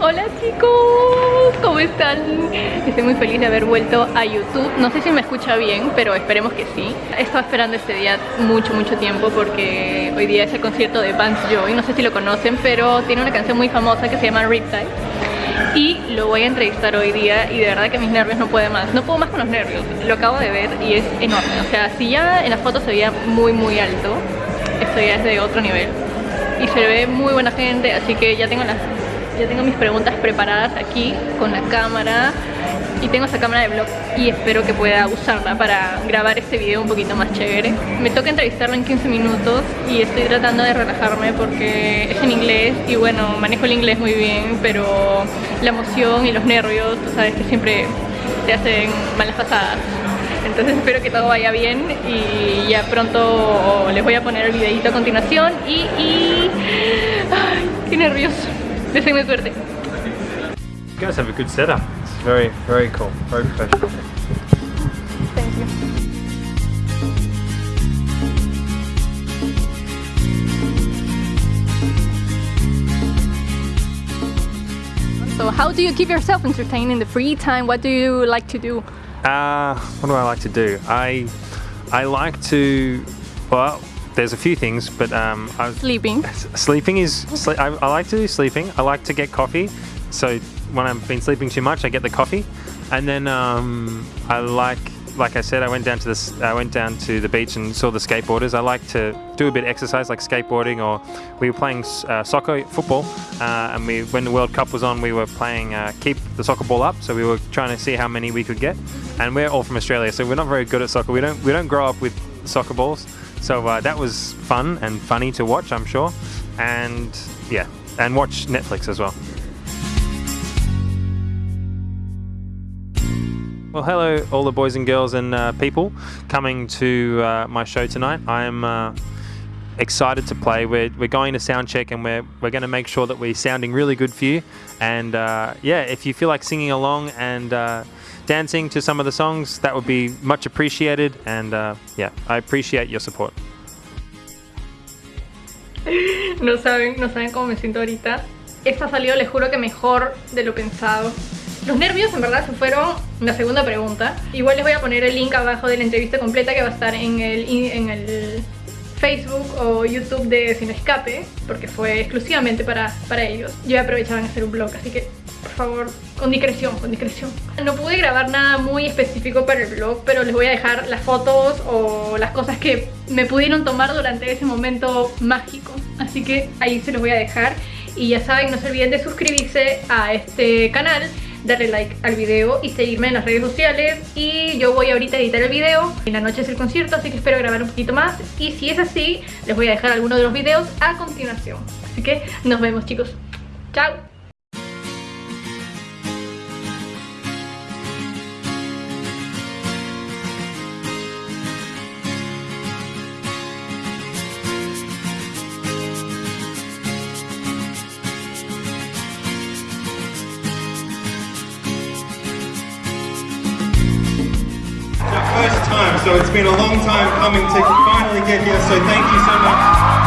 Hola chicos, ¿cómo están? Estoy muy feliz de haber vuelto a YouTube. No sé si me escucha bien, pero esperemos que sí. He estado esperando este día mucho, mucho tiempo Porque hoy día es el concierto de Vance Joy. No sé si lo conocen, pero tiene una canción muy famosa que se llama Riptide y lo voy a entrevistar hoy día y de verdad que mis nervios no pueden más. No puedo más con los nervios, lo acabo de ver y es enorme. O sea, si ya en la foto se veía muy muy alto esto ya es de otro nivel. Y se ve muy buena gente así que ya tengo las ya tengo mis preguntas preparadas aquí con la cámara y tengo esa cámara de vlog y espero que pueda usarla para grabar este video un poquito más chévere. Me toca entrevistarlo en 15 minutos y estoy tratando de relajarme porque es en inglés y bueno, manejo el inglés muy bien, pero la emoción y los nervios, tú sabes que siempre te hacen malas pasadas. Entonces espero que todo vaya bien y ya pronto les voy a poner el videito a continuación y... y... ¡Ay, qué nervios! Deseenme suerte. You guys have a good setup. It's very, very cool, very professional. Thank you. So how do you keep yourself entertained in the free time? What do you like to do? Uh, what do I like to do? I I like to well, there's a few things, but um, I, Sleeping. sleeping is sle I, I like to do sleeping. I like to get coffee. So when I've been sleeping too much, I get the coffee, and then um, I like like I said, I went down to this. I went down to the beach and saw the skateboarders. I like to do a bit of exercise, like skateboarding, or we were playing uh, soccer, football, uh, and we when the World Cup was on, we were playing uh, keep the soccer ball up. So we were trying to see how many we could get, and we're all from Australia, so we're not very good at soccer. We don't we don't grow up with soccer balls, so uh, that was fun and funny to watch, I'm sure, and yeah, and watch Netflix as well. Well, hello, all the boys and girls and uh, people coming to uh, my show tonight. I'm excited to play. We're, we're going to sound check and we're, we're going to make sure that we're sounding really good for you. And uh, yeah, if you feel like singing along and uh, dancing to some of the songs, that would be much appreciated. And uh, yeah, I appreciate your support. No saben, no saben cómo me siento ahorita. Esto ha salido, les juro que mejor de lo pensado. Los nervios en verdad se fueron la segunda pregunta. Igual les voy a poner el link abajo de la entrevista completa que va a estar en el, en el Facebook o YouTube de Sin Escape, porque fue exclusivamente para, para ellos. Yo aprovechaba en hacer un blog, así que por favor, con discreción, con discreción. No pude grabar nada muy específico para el blog, pero les voy a dejar las fotos o las cosas que me pudieron tomar durante ese momento mágico. Así que ahí se los voy a dejar. Y ya saben, no se olviden de suscribirse a este canal darle like al video y seguirme en las redes sociales. Y yo voy ahorita a editar el video. En la noche es el concierto así que espero grabar un poquito más. Y si es así les voy a dejar algunos de los videos a continuación. Así que nos vemos chicos. Chao so it's been a long time coming to finally get here, so thank you so much.